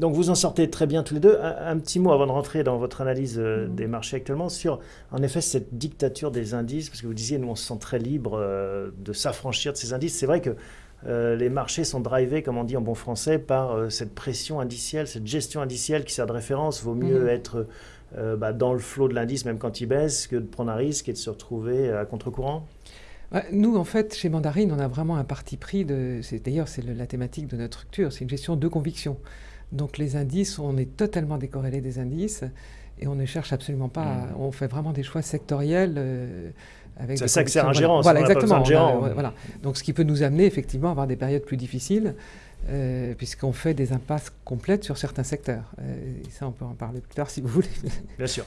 donc vous en sortez très bien tous les deux. Un, petit mot avant de rentrer dans votre analyse euh, mm. des marchés actuellement sur, en effet, cette dictature des indices, parce que vous disiez, nous, on se sent très libre euh, de s'affranchir de ces indices. C'est vrai que euh, les marchés sont drivés, comme on dit en bon français, par cette pression indicielle, cette gestion indicielle qui sert de référence. Vaut mieux mm. être bah, dans le flot de l'indice, même quand il baisse, que de prendre un risque et de se retrouver à contre-courant nous, en fait, chez Mandarine, on a vraiment un parti pris. D'ailleurs, c'est la thématique de notre structure. C'est une gestion de conviction. Donc les indices, on est totalement décorrélé des indices et on ne cherche absolument pas. Mmh. on fait vraiment des choix sectoriels. Euh, avec c'est ça que c'est un gérant. Voilà, exactement. voilà. Donc ce qui peut nous amener effectivement à avoir des périodes plus difficiles. Euh, puisqu'on fait des impasses complètes sur certains secteurs. Euh, et ça, on peut en parler plus tard si vous voulez. Bien sûr.